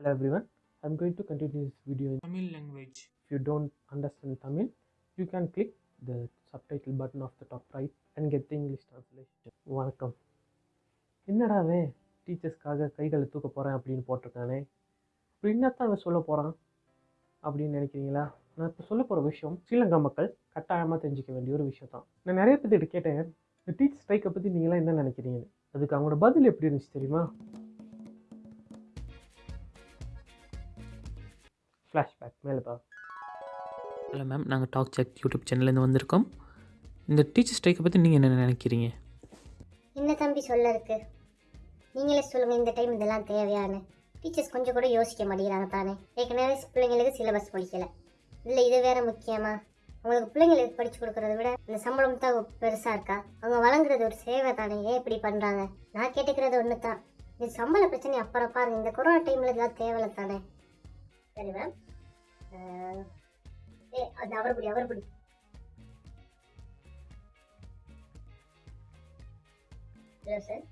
Hello everyone. I'm going to continue this video. in- Tamil language. If you don't understand Tamil, you can click the subtitle button of the top right and get the English translation. வணக்கம் என்னடாவே டீச்சர்ஸ்க்காக கைகளை தூக்க போகிறேன் அப்படின்னு போட்டிருக்கானே இப்படி என்னத்தான் அவன் சொல்ல போகிறான் அப்படின்னு நினைக்கிறீங்களா நான் இப்போ சொல்ல போகிற விஷயம் ஸ்ரீலங்கா மக்கள் கட்டாயமாக தெரிஞ்சிக்க வேண்டிய ஒரு விஷயம் தான் நான் நிறைய பேர்கிட்ட கேட்டேன் இந்த டீச்சர் ஸ்ட்ரைக்கை பற்றி நீங்களாம் என்ன நினைக்கிறீங்கன்னு அதுக்கு அவங்களோட பதில் எப்படி இருந்துச்சு தெரியுமா ஃப்ளாஷ்பேக் மேலே பா. ஹலோ மேம் நாங்கள் டாக் செக் யூடியூப் சேனல்லேருந்து வந்திருக்கோம். இந்த டீச்சர் ஸ்ட்ரைக்கை பற்றி நீங்கள் என்ன நினைக்கிறீங்க? என்ன தம்பி சொல்ல இருக்கு நீங்களே சொல்லுங்க இந்த டைம் இதெல்லாம் தேவையான டீச்சர்ஸ் கொஞ்சம் கூட யோசிக்க மாட்டேங்கிறாங்க தானே. ஏற்கனவே பிள்ளைங்களுக்கு சிலபஸ் படிக்கல இல்லை இது வேற முக்கியமா? அவங்களுக்கு பிள்ளைங்களுக்கு படிச்சு கொடுக்கறத விட அந்த சம்பளம் தான் பெருசா இருக்கா? அவங்க வழங்குறது ஒரு சேவை தானே ஏன் இப்படி பண்றாங்க? நான் கேட்டுக்கிறது ஒன்று தான் இது சம்பள பிரச்சனை அப்புறம் பாருங்க இந்த கொரோனா டைம்ல இதெல்லாம் தேவையில்ல தானே. ಸರಿ ಮ್ಯಾಮ್ ಏ ಅದನ್ನ ಅವರು ಬಿಡಿ ಅವರು ಬಿಡಿ ಹಲೋ ಸರ್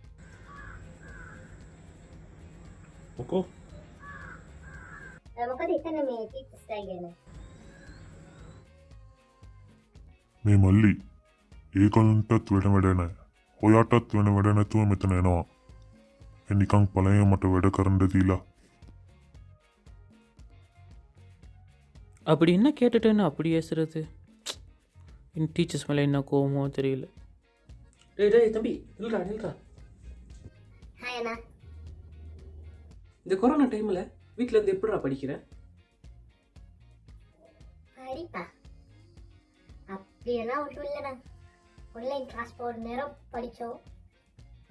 ಮುಖೋ ಮುಖದ ಇತ್ತಾನೆ ಮೇ ಟೀಚರ್ಸ್ ಆಗಿದ್ದೇನೆ మేమల్లి ఏకంటత్ విడమెడనే హోయాటత్ విడమెడనే తూ మెతనేనో ఎన్నికంగ్ పలయం మట వెడ కరండదీలా அப்படி என்ன கேட்டுட்டுன்னு அப்படி ஏசுறது? என் டீச்சர்ஸ் மேலே என்ன கோவமோ தெரியல. டேய் டேய் தம்பி நில்றா நில்றா. ஹாய் அண்ணா. இந்த கொரோனா டைமில் வீட்டில் இருந்து எப்படிடா படிக்கிறேன் படிப்பா. அப்படியெல்லாம் ஒன்றும் இல்லைண்ணா. ஆன்லைன் கிளாஸ் போகிற நேரம் படித்தோம்.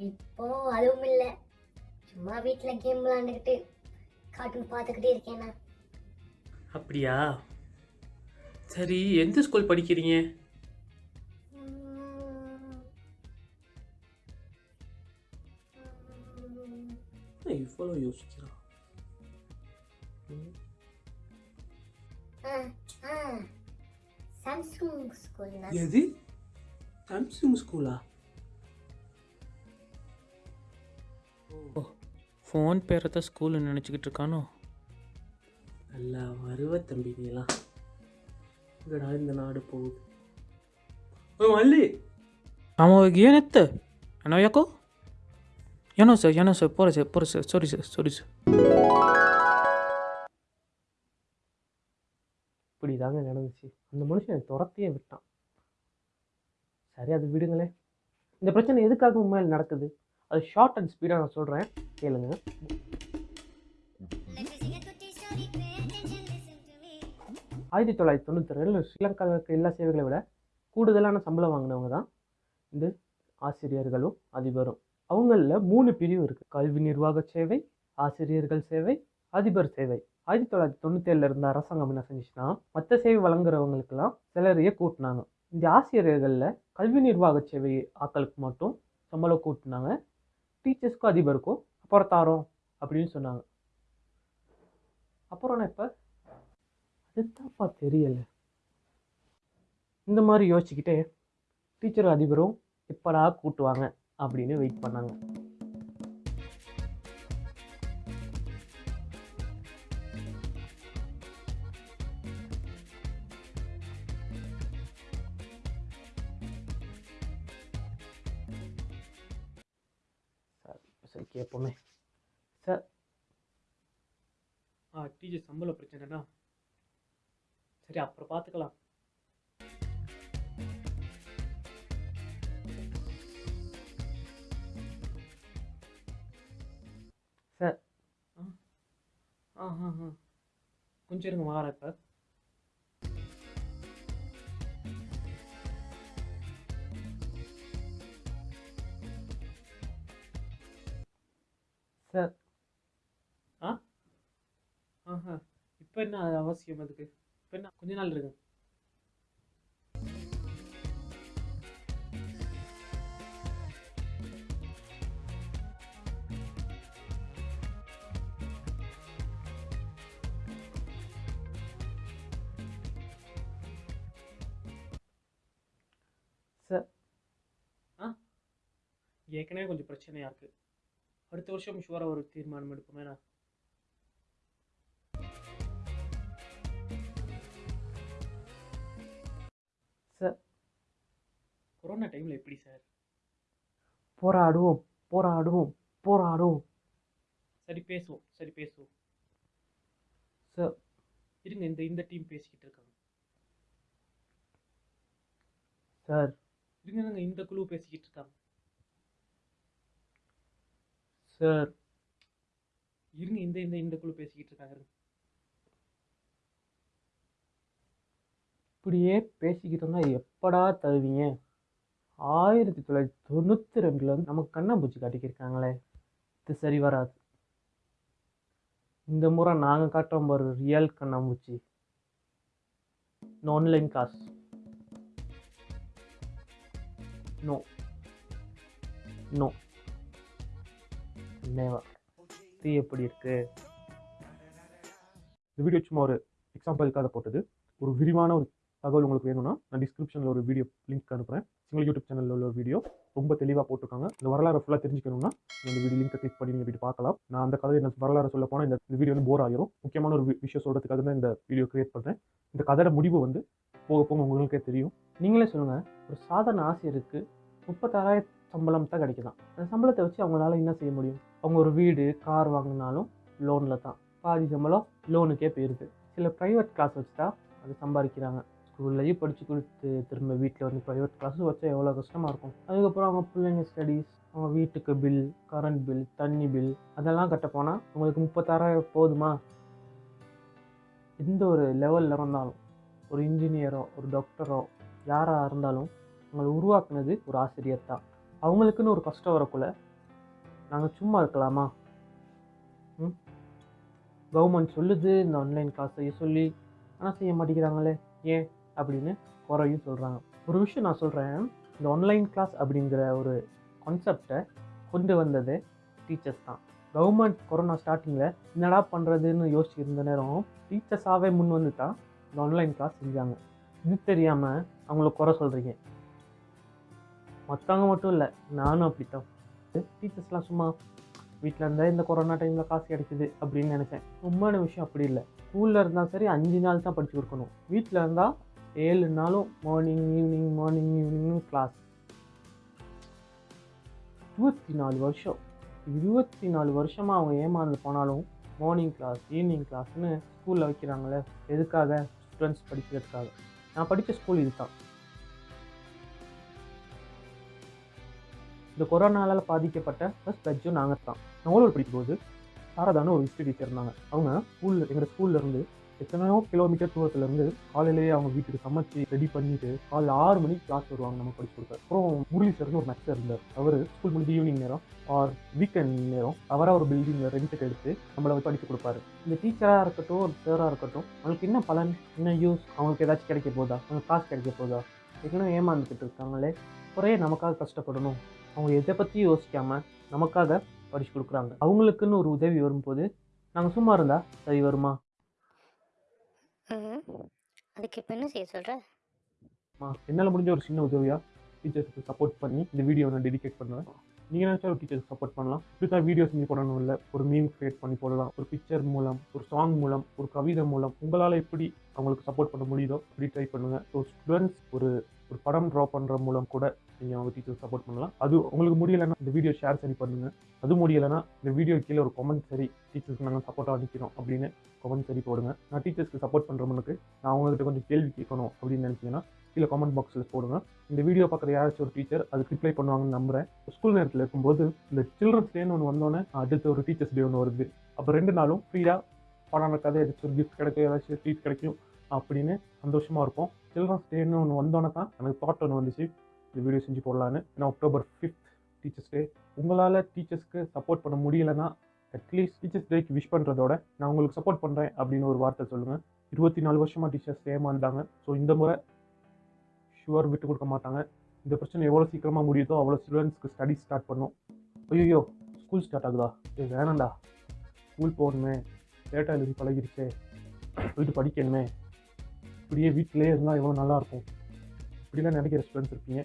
இப்போ அதுவும் இல்லை. சும்மா வீட்டில் கேம் விளாண்டுக்கிட்டு கார்ட்டூன் பார்த்துக்கிட்டே இருக்கேண்ணா அப்படியா? சரி எந்த ஸ்கூல் படிக்கிறீங்க? இவ்வளோ யோசிக்கிறான் சாம்சங் ஸ்கூல்ண்ணா எது? சாம்சங் ஸ்கூலா ஓ ஃபோன் பேரை தான் ஸ்கூல்னு நினச்சிக்கிட்டு இருக்கானோ? நல்லா வருவ தம்பி நீலாம் எங்கடா இந்த நாடு போகுது ஓ மல்லி ஆமாம் ಏನತ್ತೆ ಅಣ್ಣ ಯಾಕೋ ಏನೋ ಸರ್ ಏನೋ ಸರ್ ಪೋರ ಸರ್ ಪೋರ sir sorry sir sorry sir இப்படி தாங்க நடந்துச்சு அந்த மனுஷன் துரத்தியே விட்டான் சரி அது விடுங்களேன் இந்த பிரச்சனை எதுக்காக உண்மையில் நடக்குது அது ஷார்ட் அண்ட் ஸ்பீடாக நான் சொல்கிறேன் கேளுங்க ஆயிரத்தி தொள்ளாயிரத்தி தொண்ணூற்றி ரெண்டில் ஸ்ரீலங்காவுக்கு இருக்க எல்லா சேவைகளை விட கூடுதலான சம்பளம் வாங்கினவங்க தான் இந்த ஆசிரியர்களும் அதிபரும். அவங்களில் மூணு பிரிவு இருக்குது கல்வி நிர்வாக சேவை ஆசிரியர்கள் சேவை அதிபர் சேவை. ஆயிரத்தி தொள்ளாயிரத்தி தொண்ணூற்றி ஏழில் இருந்த அரசாங்கம் என்ன செஞ்சுச்சுன்னா மற்ற சேவை வழங்குறவங்களுக்கெல்லாம் சிலரையே கூட்டினாங்க. இந்த ஆசிரியர்களில் கல்வி நிர்வாக சேவை ஆக்களுக்கு மட்டும் சம்பளம் கூட்டினாங்க. டீச்சர்ஸ்க்கும் அதிபருக்கும் அப்புறம் தாரோம் அப்படின்னு சொன்னாங்க. அப்புறம் நான் இப்போ அதுதான்ப்பா தெரியலை. இந்த மாதிரி யோசிச்சுக்கிட்டே டீச்சரும் அதிபரும் எப்படா கூட்டுவாங்க அப்படின்னு வெயிட் பண்ணாங்க. சார் சரி கேட்போமே சார். ஆ டீச்சர் சம்பள பிரச்சனைனா சரி அப்புறம் பார்த்துக்கலாம் சார். ஆ. ஆ ஆ கொஞ்சம் இருங்க வாரேன் சார். சார். ஆ? ஆஹா இப்போ என்ன அவசியம் அதுக்கு? இப்போ என்ன கொஞ்ச நாள் இருக்கு. சார். ஆ? ஏற்கனவே கொஞ்சம் பிரச்சனையாக இருக்குது அடுத்த வருஷம் ஷுவராக ஒரு தீர்மானம் எடுப்போமேண்ணா கொரோனா டைமில் எப்படி சார் போராடுவோம் போராடுவோம் போராடுவோம். சரி பேசுவோம் சரி பேசுவோம். சார் இருங்க இந்த இந்த டீம் பேசிக்கிட்டு இருக்காங்க. சார் இருங்க இருங்க இந்த குழு பேசிக்கிட்டு இருக்காங்க. சார் இருங்க இந்த இந்த இந்த குழு பேசிக்கிட்டு இருக்காங்க. இப்படியே பேசிக்கிட்டு இருந்தால் எப்படா தருவீங்க? ஆயிரத்தி தொள்ளாயிரத்தி தொண்ணூற்றி ரெண்டில் வந்து நமக்கு கண்ணாம்பூச்சி காட்டிக்கிருக்காங்களே. இது சரி வராது. இந்த முறை நாங்கள் காட்டுறோம் பாரு ரியல் கண்ணாம்பூச்சி. ஆன்லைன் காசு நோ நோ நேவா தீ எப்படி இருக்கு? இந்த வீடியோ சும்மா ஒரு எக்ஸாம்பிளுக்காக போட்டது. ஒரு விரிவான ஒரு தகவல் உங்களுக்கு வேணும்னா நான் டிஸ்கிரிப்ஷனில் ஒரு வீடியோ லிங்க் அனுப்புகிறேன் சிங்கிள் யூடியூப் சேனலில் உள்ள ஒரு வீடியோ ரொம்ப தெளிவாக போட்டிருக்காங்க. இந்த வரலாறு ஃபுல்லாக தெரிஞ்சுக்கணும்னா இந்த வீடியோ லிங்கை கிளிக் பண்ணி நீங்கள் போயிட்டு பார்க்கலாம். நான் அந்த கதை என்ன வரலாறு சொல்ல போனால் இந்த வீடியோ வந்து போர் ஆகிரும் முக்கியமான ஒரு விஷயம் சொல்கிறதுக்காக தான் இந்த வீடியோ கிரியேட் பண்ணுறேன் இந்த கதையோட முடிவு வந்து போக போக உங்களுக்கே தெரியும். நீங்களே சொல்லுங்கள் ஒரு சாதாரண ஆசிரியருக்கு முப்பத்தாறாயிரம் சம்பளம் தான் கிடைக்குதான். அந்த சம்பளத்தை வச்சு அவங்களால என்ன செய்ய முடியும்? அவங்க ஒரு வீடு கார் வாங்கினாலும் லோனில் தான். பாதி சம்பளம் லோனுக்கே போயிடுது சில ப்ரைவேட் கிளாஸ் வச்சு தான் அது சம்பாதிக்கிறாங்க. ஸ்கூல்லையும் படித்து கொடுத்து திரும்ப வீட்டில் வந்து ப்ரைவேட் க்ளாஸ் வச்சா எவ்வளோ கஷ்டமாக இருக்கும்? அதுக்கப்புறம் அவங்க பிள்ளைங்க ஸ்டடீஸ் அவங்க வீட்டுக்கு பில் கரண்ட் பில் தண்ணி பில் அதெல்லாம் கட்ட போனால் உங்களுக்கு முப்பத்தாறாயிரம் போதுமா? எந்த ஒரு லெவலில் இருந்தாலும் ஒரு இன்ஜினியரோ ஒரு டாக்டரோ யாராக இருந்தாலும் அவங்களை உருவாக்குனது ஒரு ஆசிரியர் தான். அவங்களுக்குன்னு ஒரு கஷ்டம் வரக்குள்ள நாங்கள் சும்மா இருக்கலாமா? ம்? கவர்மெண்ட் சொல்லுது இந்த ஆன்லைன் கிளாஸ் சொல்லி ஆனால் செய்ய மாட்டேங்கிறாங்களே ஏன்? அப்படின்னு குறையும் சொல்கிறாங்க ஒரு விஷயம் நான் சொல்கிறேன் இந்த ஆன்லைன் கிளாஸ் அப்படிங்கிற ஒரு கான்செப்டை கொண்டு வந்தது டீச்சர்ஸ் தான். கவர்மெண்ட் கொரோனா ஸ்டார்டிங்கில் என்னடா பண்ணுறதுன்னு யோசிச்சிருந்த நேரம் டீச்சர்ஸாகவே முன் வந்து தான் இந்த ஆன்லைன் கிளாஸ் செஞ்சாங்க. இது தெரியாமல் அவங்கள குறை சொல்கிறீங்க மற்றவங்க மட்டும் இல்லை நானும் அப்படித்தான். டீச்சர்ஸ்லாம் சும்மா வீட்டில் இருந்தால் இந்த கொரோனா டைமில் காசு கிடைக்குது அப்படின்னு நினச்சேன். உண்மையான விஷயம் அப்படி இல்லை. ஸ்கூலில் இருந்தால் சரி அஞ்சு நாள் தான் படித்து கொடுக்கணும். வீட்டில் இருந்தால் ஏழு நாளும் மார்னிங் ஈவினிங் மார்னிங் ஈவினிங்னு கிளாஸ் இருபத்தி நாலு வருஷம் இருபத்தி நாலு வருஷமாக அவங்க ஏமாந்து போனாலும் மார்னிங் கிளாஸ் ஈவினிங் கிளாஸ்னு ஸ்கூலில் வைக்கிறாங்களே எதுக்காக ஸ்டூடெண்ட்ஸ் படிக்கிறதுக்காக? நான் படித்த ஸ்கூல் இதுதான். இந்த கொரோனாவால் பாதிக்கப்பட்ட ஃபஸ்ட் பெட்ஜும் நாங்கள் தான் நான் படிக்கும்போது சாரதான ஒரு ஹிஸ்ட்ரி டீச்சர் இருந்தாங்க அவங்க ஸ்கூலில் எங்கள் ஸ்கூல்லேருந்து எத்தனையோ கிலோமீட்டர் தூரத்துலேருந்து காலையிலேயே அவங்க வீட்டுக்கு சமைச்சு ரெடி பண்ணிட்டு காலைல ஆறு மணிக்கு கிளாஸ் வருவாங்க நம்ம படிச்சு கொடுக்க. அப்புறம் முரளி சார்னு ஒரு மேக்ஸர் இருந்தார். அவர் ஸ்கூல் முடிஞ்சு ஈவினிங் நேரம் ஆர் வீக்கெண்ட் நேரம் அவராக ஒரு பில்டிங்கில் ரெண்ட்டுக்கு எடுத்து நம்மளை வந்து படித்து கொடுப்பாரு. இந்த டீச்சராக இருக்கட்டும் ஒரு சாராக இருக்கட்டும் அவங்களுக்கு என்ன பலன் என்ன யூஸ் அவங்களுக்கு ஏதாச்சும் கிடைக்க போதா? அவங்களுக்கு காசு கிடைக்க போதா? ஏற்கனவே ஏமாந்துக்கிட்டு இருக்காங்களே? குறைய நமக்காக கஷ்டப்படணும். அவங்க எதை பற்றி யோசிக்காமல் நமக்காக படித்து கொடுக்குறாங்க. அவங்களுக்குன்னு ஒரு உதவி வரும்போது நாங்கள் சும்மா இருந்தால் சரி வருமா? ம் அதுக்கு இப்போ என்ன செய்ய சொல்கிற என்னால் முடிஞ்ச ஒரு சின்ன உதவியாக டீச்சர்ஸுக்கு சப்போர்ட் பண்ணி இந்த வீடியோ நான் டெடிகேட் பண்ணுவேன். நீங்கள் நினச்சா ஒரு டீச்சருக்கு சப்போர்ட் பண்ணலாம். இப்படி தான் வீடியோ செஞ்சு போடணும் இல்லை. ஒரு மீம் கிரியேட் பண்ணி போடலாம். ஒரு பிக்சர் மூலம் ஒரு சாங் மூலம் ஒரு கவிதை மூலம் உங்களால் எப்படி அவங்களுக்கு சப்போர்ட் பண்ண முடியுதோ அப்படி ட்ரை பண்ணுங்கள் ஸோ ஸ்டூடெண்ட்ஸ் ஒரு ஒரு படம் ட்ரா பண்ணுற மூலம் கூட நீங்கள் அவங்க டீச்சர் சப்போர்ட் பண்ணலாம். அது உங்களுக்கு முடியலைன்னா இந்த வீடியோ ஷேர் சரி பண்ணுங்கள் அது முடியலைன்னா இந்த வீடியோ கீழே ஒரு கமெண்ட் சரி டீச்சர்ஸ்க்கு நாங்கள் சப்போர்ட்டாக நிற்கிறோம் அப்படின்னு கமெண்ட் சரி போடுங்க. நான் டீச்சர்ஸ்க்கு சப்போர்ட் பண்ணுறவனுக்கு நான் அவங்ககிட்ட கொஞ்சம் கேள்வி கேட்கணும் அப்படின்னு நினச்சிங்கன்னா கீழே கமெண்ட் பாக்ஸில் போடுங்க. இந்த வீடியோ பார்க்குற யாராச்சும் ஒரு டீச்சர் அதுக்கு ரிப்ளை பண்ணுவாங்கன்னு நம்புறேன். ஸ்கூல் நேரத்தில் இருக்கும்போது இந்த சில்ட்ரன்ஸ் டேன்னு ஒன்று வந்தோன்னே அடுத்து ஒரு டீச்சர்ஸ் டே ஒன்று வருது. அப்போ ரெண்டு நாளும் ஃப்ரீயாக படம் கதை ஏதாச்சும் ஒரு கிஃப்ட் கிடைக்கும் ஏதாச்சும் ட்ரீட் கிடைக்கும் அப்படின்னு சந்தோஷமாக இருக்கும் சில்ட்ரன்ஸ் டேன்னு ஒன்று வந்தோடனே தான் எனக்கு தாட் ஒன்று வந்துச்சு. இந்த வீடியோ செஞ்சு போடலான்னு. ஏன்னா அக்டோபர் ஃபிஃப்த் டீச்சர்ஸ் டே உங்களால் டீச்சர்ஸ்க்கு சப்போர்ட் பண்ண முடியலைன்னா அட்லீஸ்ட் டீச்சர்ஸ் டேக்கு விஷ் பண்ணுறதோட நான் உங்களுக்கு சப்போர்ட் பண்ணுறேன் அப்படின்னு ஒரு வார்த்தை சொல்லுங்கள் இருபத்தி நாலு வருஷமாக டீச்சர்ஸ் ஏமாந்தாங்க ஸோ இந்த முறை ஷுவர் விட்டு கொடுக்க மாட்டாங்க. இந்த பிரச்சனை எவ்வளோ சீக்கிரமாக முடியுதோ அவ்வளோ ஸ்டூடெண்ட்ஸ்க்கு ஸ்டடி ஸ்டார்ட் பண்ணும். ஐயோ ஸ்கூல் ஸ்டார்ட் ஆகுதா? ஏ வேணாம்டா. ஸ்கூல் போகணுமே. லேட்டாக எழுதி பழகிருச்சே. போயிட்டு படிக்கணுமே. இப்படியே வீட்டிலே இருந்தால் எவ்வளோ நல்லாயிருக்கும் இப்படிலாம் நினைக்கிற ஸ்டூடெண்ட்ஸ் இருப்பீங்க.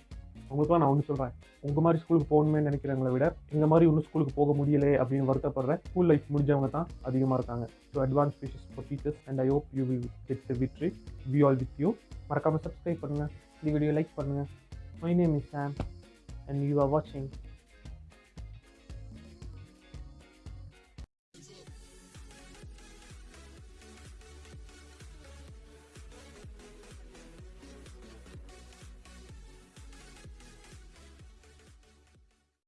உங்களுக்குலாம் நான் ஒன்று சொல்கிறேன் உங்கள் மாதிரி ஸ்கூலுக்கு போகணுமே நினைக்கிறவங்களை விட எங்கள் மாதிரி இன்னும் ஸ்கூலுக்கு போக முடியலே அப்படின்னு வருத்தப்படுறேன் ஸ்கூல் லைஃப் முடிஞ்சவங்க தான் அதிகமாக இருக்காங்க. So advance wishes for teachers and I hope you will get the victory we all with you மறக்காமல் சப்ஸ்கிரைப் பண்ணுங்கள் இந்த வீடியோ லைக் பண்ணுங்கள் my name is Sam and you are வாட்சிங்